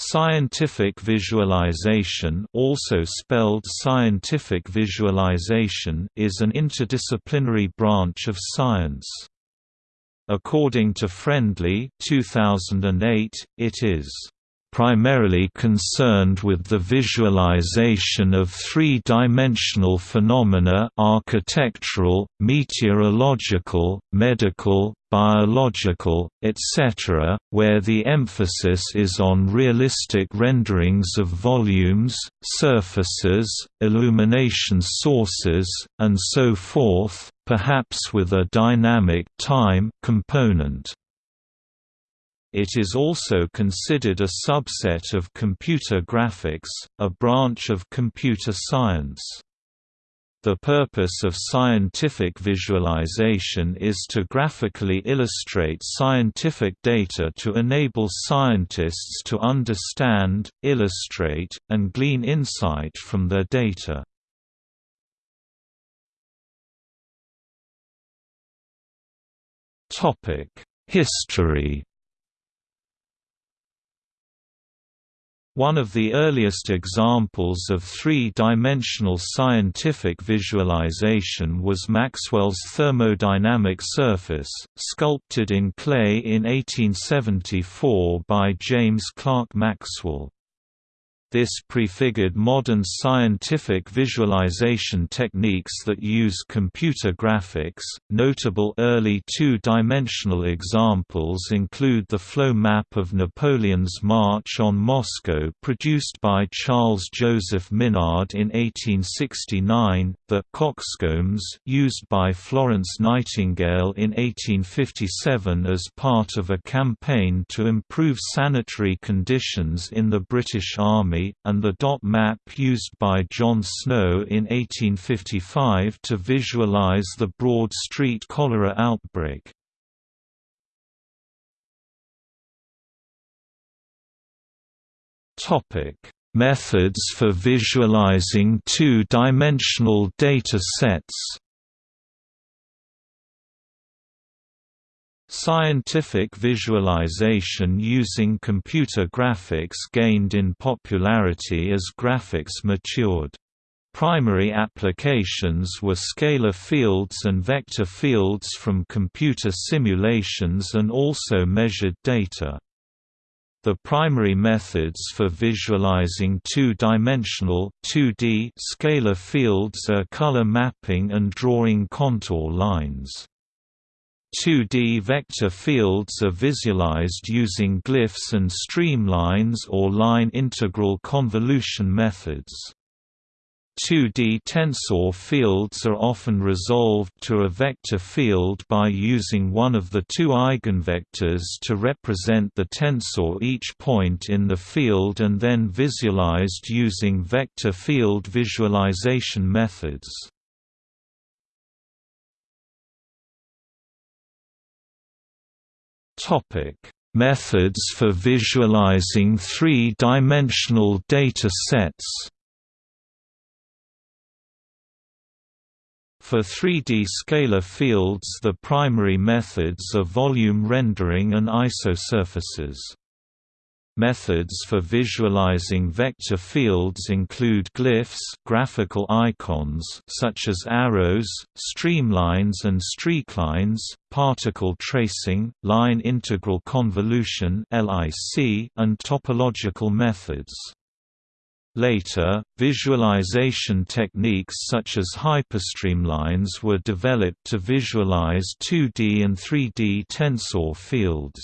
Scientific visualization also spelled scientific visualization is an interdisciplinary branch of science. According to Friendly 2008, it is primarily concerned with the visualization of three-dimensional phenomena architectural, meteorological, medical, biological, etc., where the emphasis is on realistic renderings of volumes, surfaces, illumination sources, and so forth, perhaps with a dynamic time component. It is also considered a subset of computer graphics, a branch of computer science. The purpose of scientific visualization is to graphically illustrate scientific data to enable scientists to understand, illustrate, and glean insight from their data. History One of the earliest examples of three-dimensional scientific visualization was Maxwell's thermodynamic surface, sculpted in clay in 1874 by James Clerk Maxwell. This prefigured modern scientific visualization techniques that use computer graphics. Notable early two dimensional examples include the flow map of Napoleon's March on Moscow, produced by Charles Joseph Minard in 1869, the coxcombs used by Florence Nightingale in 1857 as part of a campaign to improve sanitary conditions in the British Army and the dot map used by John Snow in 1855 to visualize the Broad Street cholera outbreak. Methods for visualizing two-dimensional data sets Scientific visualization using computer graphics gained in popularity as graphics matured. Primary applications were scalar fields and vector fields from computer simulations and also measured data. The primary methods for visualizing two-dimensional scalar fields are color mapping and drawing contour lines. 2D vector fields are visualized using glyphs and streamlines or line integral convolution methods. 2D tensor fields are often resolved to a vector field by using one of the two eigenvectors to represent the tensor each point in the field and then visualized using vector field visualization methods. Topic: Methods for visualizing three-dimensional data sets. For 3D scalar fields the primary methods are volume rendering and isosurfaces. Methods for visualizing vector fields include glyphs graphical icons such as arrows, streamlines and streaklines, particle tracing, line integral convolution and topological methods. Later, visualization techniques such as hyperstreamlines were developed to visualize 2D and 3D tensor fields.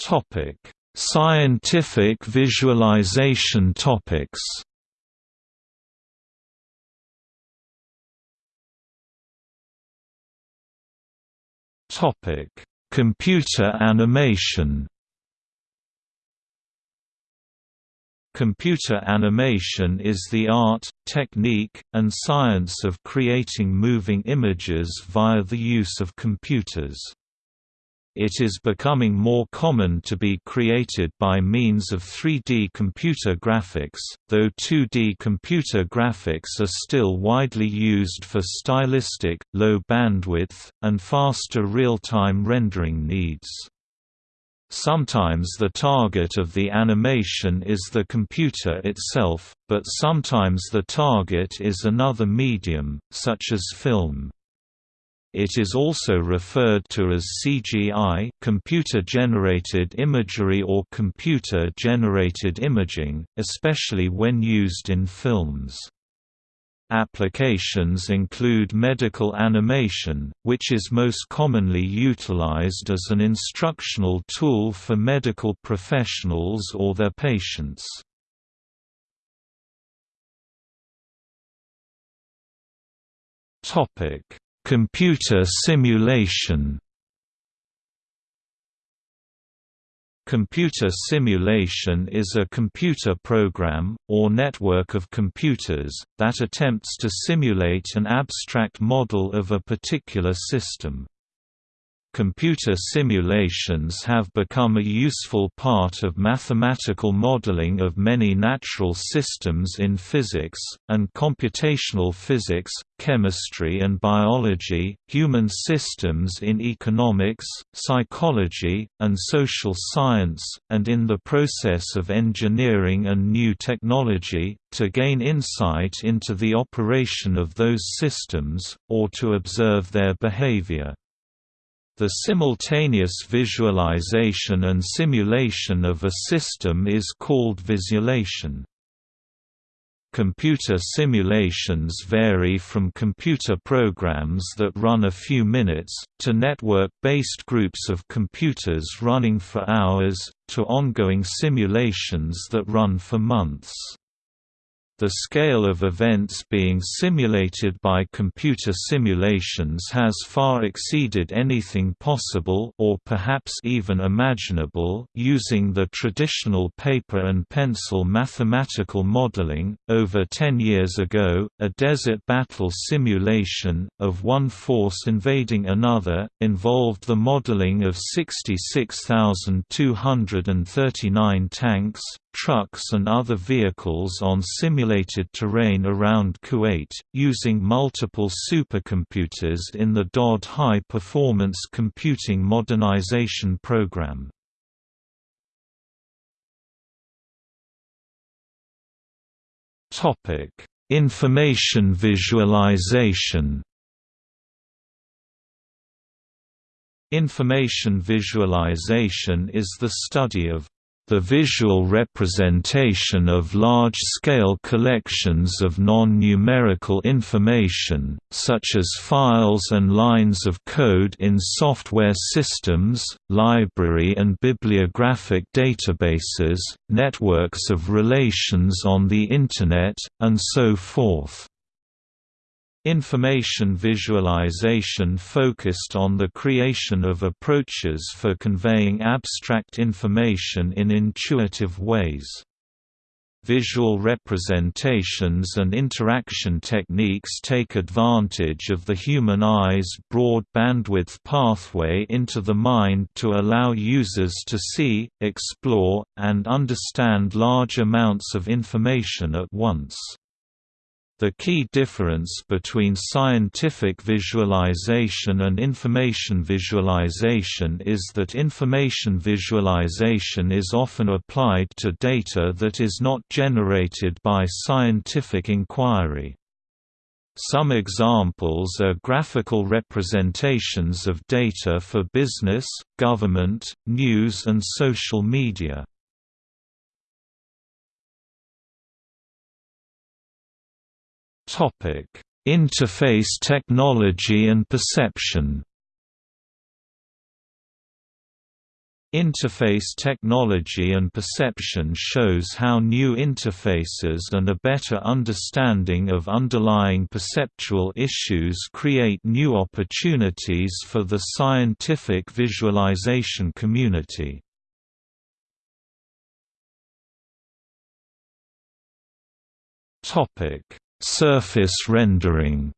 Topic: Scientific visualization topics. Topic: Computer animation. Computer animation is the art, technique, and science of creating moving images via the use of computers. It is becoming more common to be created by means of 3D computer graphics, though 2D computer graphics are still widely used for stylistic, low bandwidth, and faster real-time rendering needs. Sometimes the target of the animation is the computer itself, but sometimes the target is another medium, such as film. It is also referred to as CGI computer-generated imagery or computer-generated imaging, especially when used in films. Applications include medical animation, which is most commonly utilized as an instructional tool for medical professionals or their patients. Topic Computer simulation Computer simulation is a computer program, or network of computers, that attempts to simulate an abstract model of a particular system. Computer simulations have become a useful part of mathematical modeling of many natural systems in physics, and computational physics, chemistry and biology, human systems in economics, psychology, and social science, and in the process of engineering and new technology, to gain insight into the operation of those systems, or to observe their behavior. The simultaneous visualization and simulation of a system is called visulation. Computer simulations vary from computer programs that run a few minutes, to network-based groups of computers running for hours, to ongoing simulations that run for months. The scale of events being simulated by computer simulations has far exceeded anything possible or perhaps even imaginable using the traditional paper and pencil mathematical modeling. Over 10 years ago, a desert battle simulation of one force invading another involved the modeling of 66,239 tanks, trucks and other vehicles on simulated terrain around Kuwait, using multiple supercomputers in the DOD High Performance Computing Modernization Program. Information visualization Information visualization is the study of the visual representation of large-scale collections of non-numerical information, such as files and lines of code in software systems, library and bibliographic databases, networks of relations on the Internet, and so forth. Information visualization focused on the creation of approaches for conveying abstract information in intuitive ways. Visual representations and interaction techniques take advantage of the human eye's broad bandwidth pathway into the mind to allow users to see, explore, and understand large amounts of information at once. The key difference between scientific visualization and information visualization is that information visualization is often applied to data that is not generated by scientific inquiry. Some examples are graphical representations of data for business, government, news and social media. Topic: Interface technology and perception. Interface technology and perception shows how new interfaces and a better understanding of underlying perceptual issues create new opportunities for the scientific visualization community. Topic: Surface rendering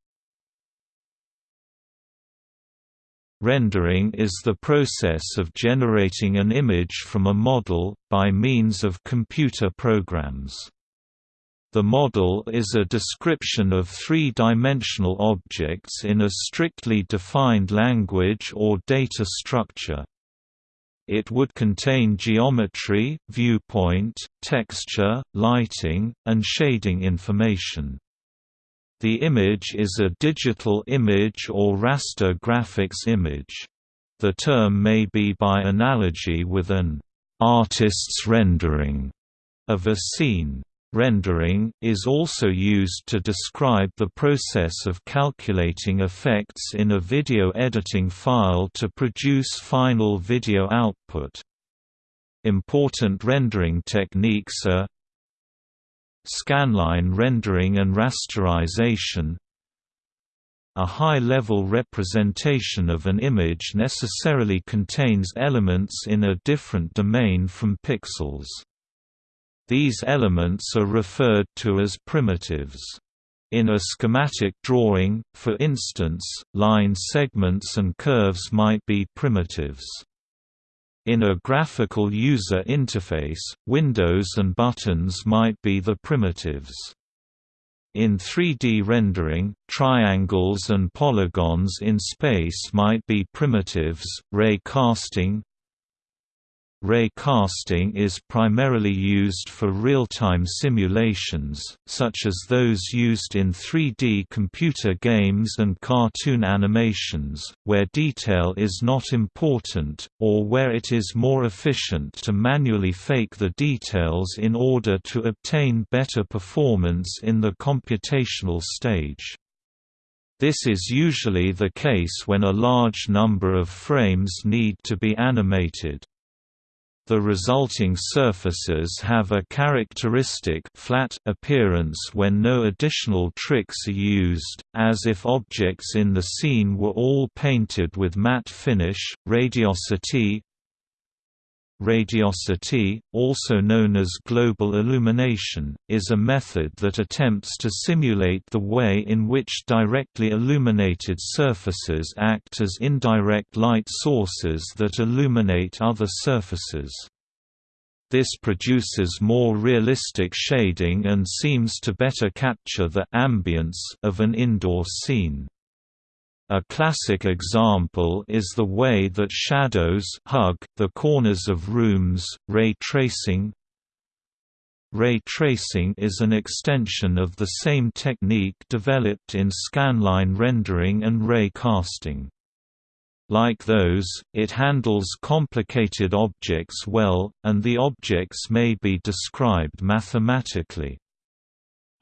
Rendering is the process of generating an image from a model, by means of computer programs. The model is a description of three-dimensional objects in a strictly defined language or data structure. It would contain geometry, viewpoint, texture, lighting, and shading information. The image is a digital image or raster graphics image. The term may be by analogy with an artist's rendering of a scene. Rendering, is also used to describe the process of calculating effects in a video editing file to produce final video output. Important rendering techniques are Scanline rendering and rasterization A high-level representation of an image necessarily contains elements in a different domain from pixels. These elements are referred to as primitives. In a schematic drawing, for instance, line segments and curves might be primitives. In a graphical user interface, windows and buttons might be the primitives. In 3D rendering, triangles and polygons in space might be primitives. Ray casting, Ray casting is primarily used for real-time simulations, such as those used in 3D computer games and cartoon animations, where detail is not important, or where it is more efficient to manually fake the details in order to obtain better performance in the computational stage. This is usually the case when a large number of frames need to be animated. The resulting surfaces have a characteristic flat appearance when no additional tricks are used, as if objects in the scene were all painted with matte finish. Radiosity Radiosity, also known as global illumination, is a method that attempts to simulate the way in which directly illuminated surfaces act as indirect light sources that illuminate other surfaces. This produces more realistic shading and seems to better capture the ambience of an indoor scene. A classic example is the way that shadows hug the corners of rooms. Ray tracing Ray tracing is an extension of the same technique developed in scanline rendering and ray casting. Like those, it handles complicated objects well, and the objects may be described mathematically.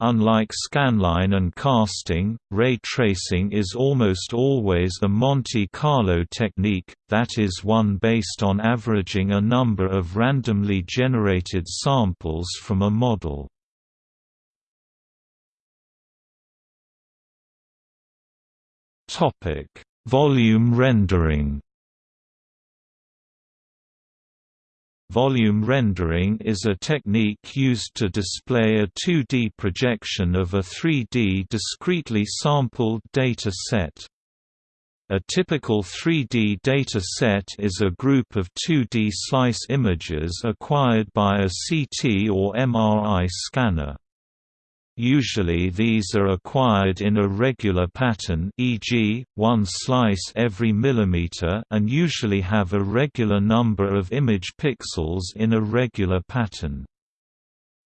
Unlike scanline and casting, ray tracing is almost always a Monte Carlo technique, that is one based on averaging a number of randomly generated samples from a model. Volume rendering Volume rendering is a technique used to display a 2D projection of a 3D discretely sampled data set. A typical 3D data set is a group of 2D slice images acquired by a CT or MRI scanner. Usually these are acquired in a regular pattern e.g., one slice every millimeter and usually have a regular number of image pixels in a regular pattern.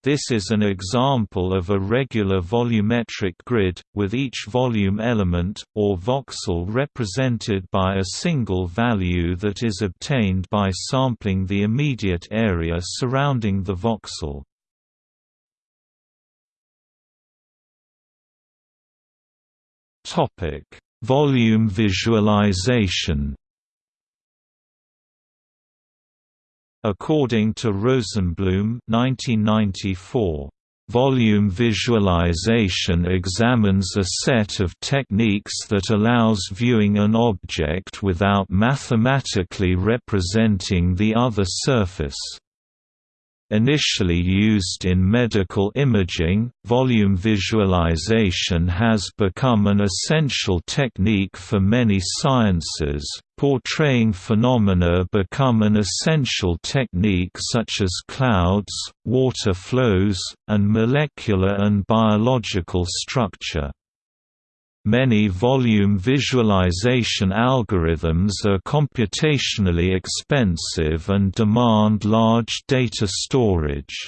This is an example of a regular volumetric grid, with each volume element, or voxel represented by a single value that is obtained by sampling the immediate area surrounding the voxel. Topic: Volume visualization. According to Rosenblum 1994, Volume visualization examines a set of techniques that allows viewing an object without mathematically representing the other surface. Initially used in medical imaging, volume visualization has become an essential technique for many sciences. Portraying phenomena become an essential technique such as clouds, water flows, and molecular and biological structure. Many volume visualization algorithms are computationally expensive and demand large data storage.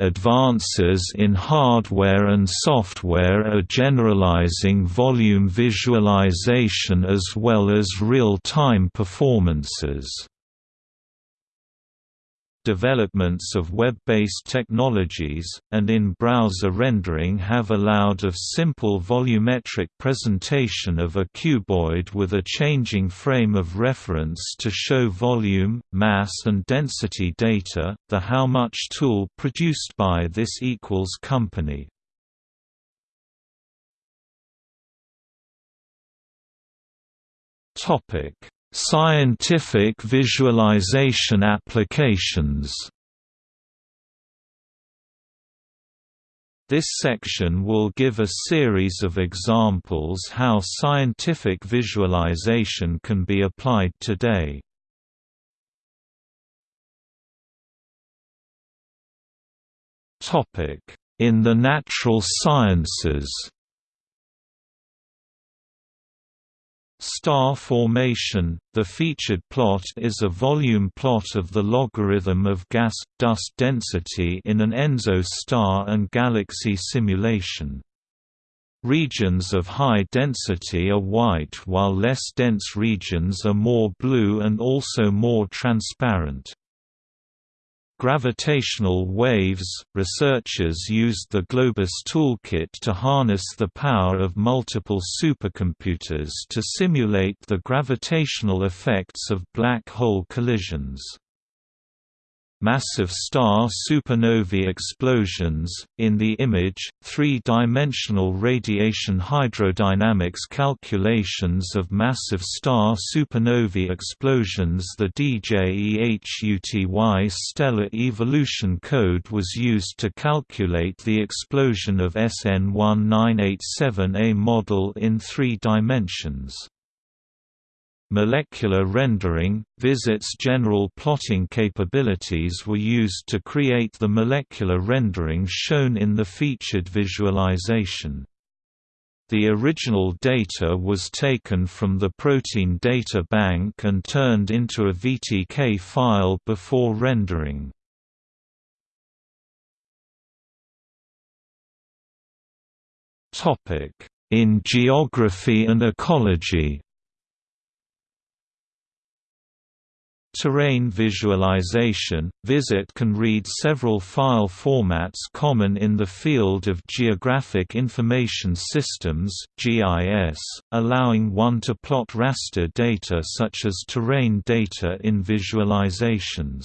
Advances in hardware and software are generalizing volume visualization as well as real-time performances. Developments of web-based technologies, and in-browser rendering have allowed of simple volumetric presentation of a cuboid with a changing frame of reference to show volume, mass and density data. The How Much tool produced by this equals company. Topic Scientific visualization applications This section will give a series of examples how scientific visualization can be applied today. In the natural sciences Star formation – The featured plot is a volume plot of the logarithm of gas-dust density in an Enzo star and galaxy simulation. Regions of high density are white while less dense regions are more blue and also more transparent. Gravitational waves – Researchers used the Globus toolkit to harness the power of multiple supercomputers to simulate the gravitational effects of black hole collisions. Massive star supernovae explosions. In the image, three dimensional radiation hydrodynamics calculations of massive star supernovae explosions. The DJEHUTY stellar evolution code was used to calculate the explosion of SN 1987A model in three dimensions. Molecular rendering – VisIt's general plotting capabilities were used to create the molecular rendering shown in the featured visualization. The original data was taken from the protein data bank and turned into a VTK file before rendering. In geography and ecology Terrain visualization – VisIt can read several file formats common in the field of Geographic Information Systems (GIS), allowing one to plot raster data such as terrain data in visualizations.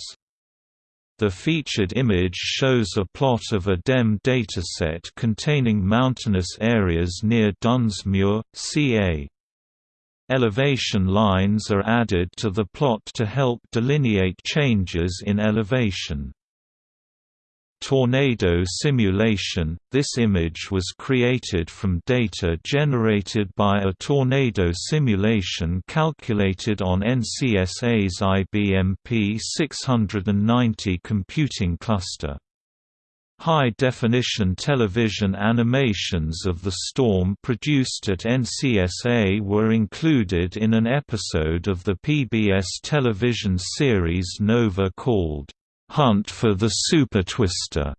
The featured image shows a plot of a DEM dataset containing mountainous areas near Dunsmuir, CA. Elevation lines are added to the plot to help delineate changes in elevation. Tornado simulation – This image was created from data generated by a tornado simulation calculated on NCSA's IBM P690 computing cluster. High-definition television animations of the storm produced at NCSA were included in an episode of the PBS television series Nova called, "'Hunt for the Super Twister".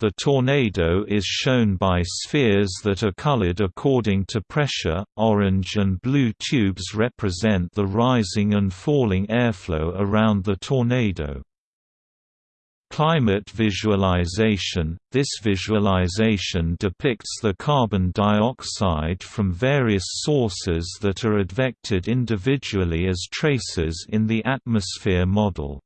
The tornado is shown by spheres that are colored according to pressure. Orange and blue tubes represent the rising and falling airflow around the tornado. Climate visualization – This visualization depicts the carbon dioxide from various sources that are advected individually as traces in the atmosphere model.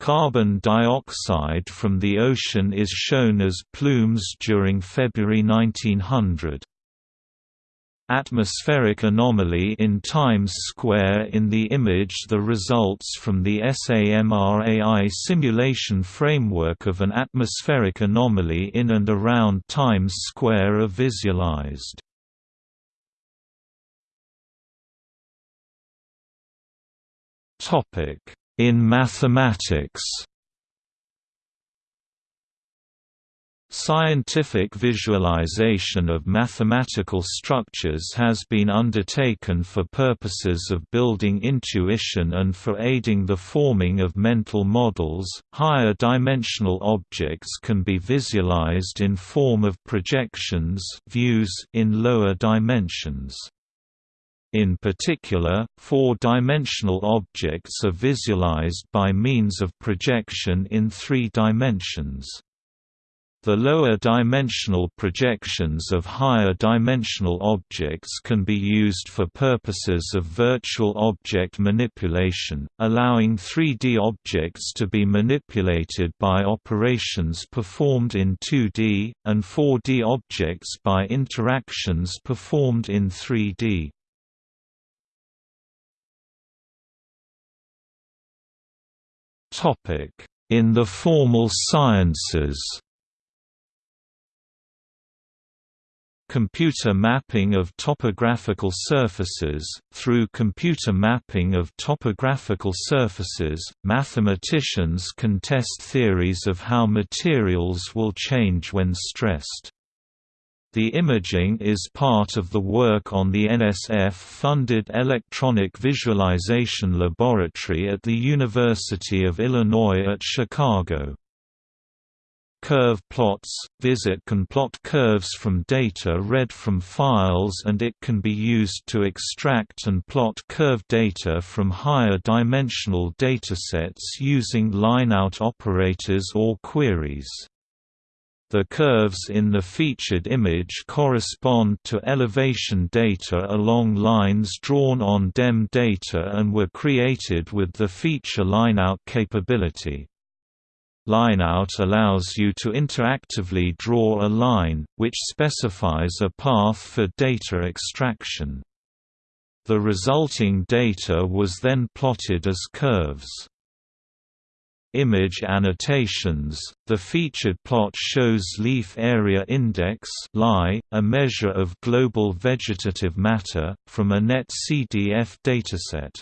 Carbon dioxide from the ocean is shown as plumes during February 1900. Atmospheric anomaly in Times Square in the image the results from the SAMRAI simulation framework of an atmospheric anomaly in and around Times Square are visualized. In mathematics Scientific visualization of mathematical structures has been undertaken for purposes of building intuition and for aiding the forming of mental models. Higher dimensional objects can be visualized in form of projections, views in lower dimensions. In particular, four-dimensional objects are visualized by means of projection in three dimensions. The lower dimensional projections of higher dimensional objects can be used for purposes of virtual object manipulation, allowing 3D objects to be manipulated by operations performed in 2D, and 4D objects by interactions performed in 3D. In the formal sciences Computer mapping of topographical surfaces Through computer mapping of topographical surfaces, mathematicians can test theories of how materials will change when stressed. The imaging is part of the work on the NSF-funded Electronic Visualization Laboratory at the University of Illinois at Chicago. Curve plots – VisIt can plot curves from data read from files and it can be used to extract and plot curve data from higher dimensional datasets using lineout operators or queries. The curves in the featured image correspond to elevation data along lines drawn on DEM data and were created with the feature lineout capability. Lineout allows you to interactively draw a line, which specifies a path for data extraction. The resulting data was then plotted as curves. Image annotations The featured plot shows leaf area index a measure of global vegetative matter, from a NetCDF dataset.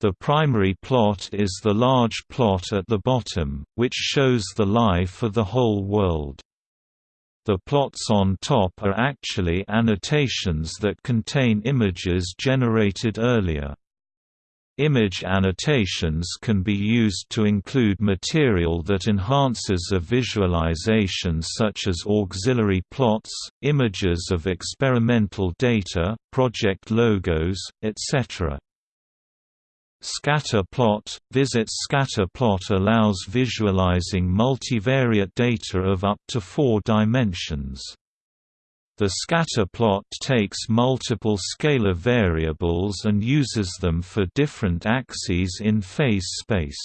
The primary plot is the large plot at the bottom, which shows the LI for the whole world. The plots on top are actually annotations that contain images generated earlier. Image annotations can be used to include material that enhances a visualization such as auxiliary plots, images of experimental data, project logos, etc. Scatter plot VisIt scatter plot allows visualizing multivariate data of up to four dimensions. The scatter plot takes multiple scalar variables and uses them for different axes in phase space.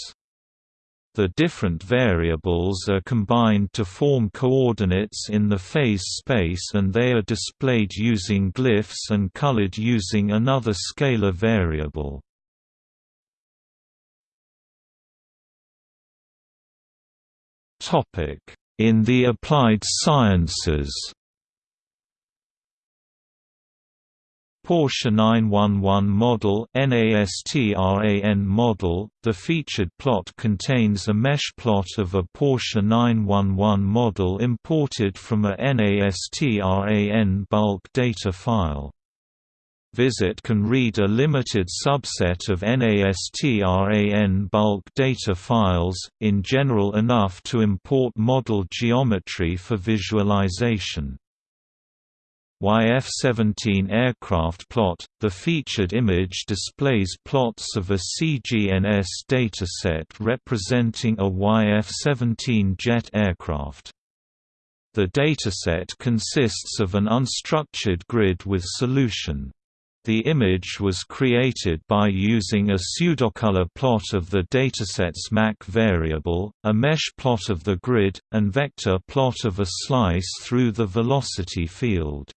The different variables are combined to form coordinates in the phase space and they are displayed using glyphs and colored using another scalar variable. In the applied sciences Porsche 911 model NASTRAN model, the featured plot contains a mesh plot of a Porsche 911 model imported from a NASTRAN bulk data file. VisIt can read a limited subset of NASTRAN bulk data files, in general enough to import model geometry for visualization. YF-17 aircraft plot, the featured image displays plots of a CGNS dataset representing a YF-17 jet aircraft. The dataset consists of an unstructured grid with solution. The image was created by using a pseudocolor plot of the dataset's Mach variable, a mesh plot of the grid, and vector plot of a slice through the velocity field.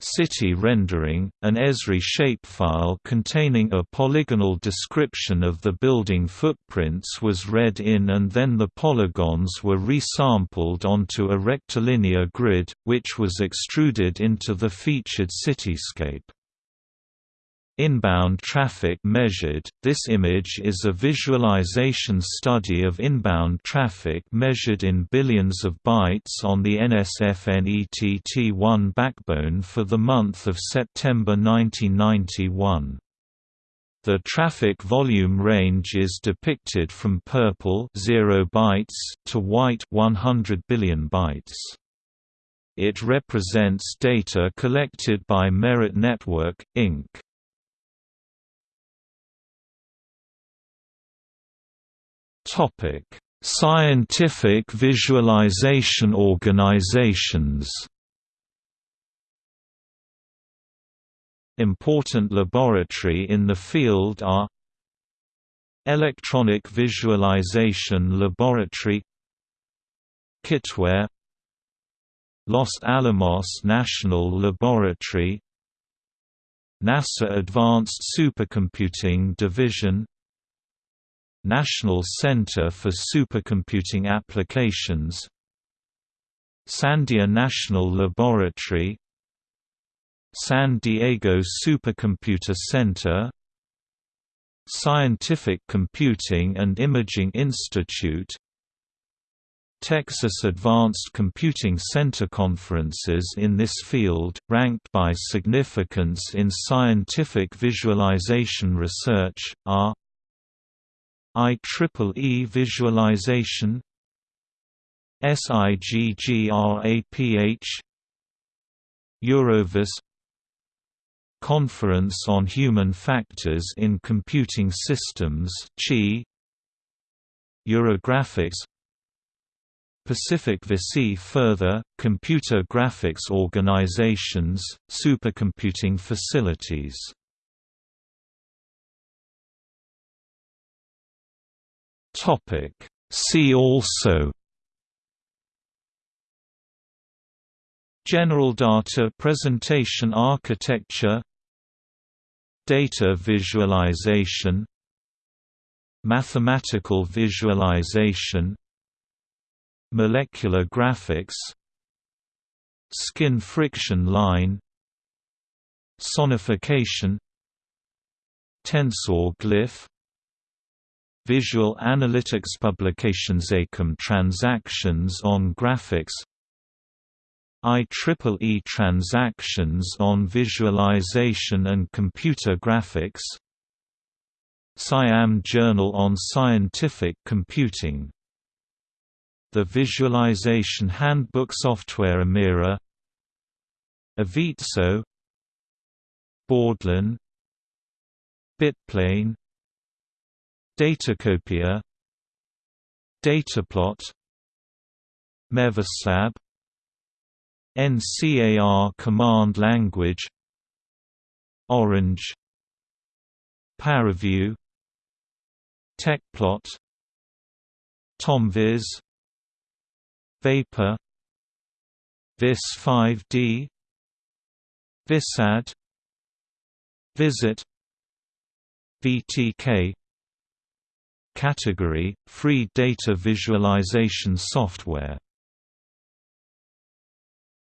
City rendering, an Esri shapefile containing a polygonal description of the building footprints was read in and then the polygons were resampled onto a rectilinear grid, which was extruded into the featured cityscape. Inbound traffic measured – This image is a visualization study of inbound traffic measured in billions of bytes on the NSFNETT1 backbone for the month of September 1991. The traffic volume range is depicted from purple 0 bytes to white 100 billion bytes. It represents data collected by Merit Network, Inc. Topic: Scientific visualization organizations. Important laboratory in the field are Electronic Visualization Laboratory Kitware Los Alamos National Laboratory NASA Advanced Supercomputing Division National Center for Supercomputing Applications Sandia National Laboratory San Diego Supercomputer Center Scientific Computing and Imaging Institute Texas Advanced Computing Center conferences in this field, ranked by significance in scientific visualization research, are IEEE visualization SIGGRAPH Eurovis Conference on Human Factors in Computing Systems Eurographics Pacific VC further, computer graphics organizations, supercomputing facilities Topic. See also General data presentation architecture Data visualization Mathematical visualization Molecular graphics Skin friction line Sonification Tensor glyph Visual Analytics Publications ACM transactions on graphics IEEE transactions on visualization and computer graphics SIAM Journal on Scientific Computing The Visualization Handbook Software Amira Avizo Boardlan Bitplane Datacopia Dataplot MeVisLab NCAR command language Orange Paraview Tecplot TomViz Vapor Vis 5D Visad VisIt VTK Category – Free data visualization software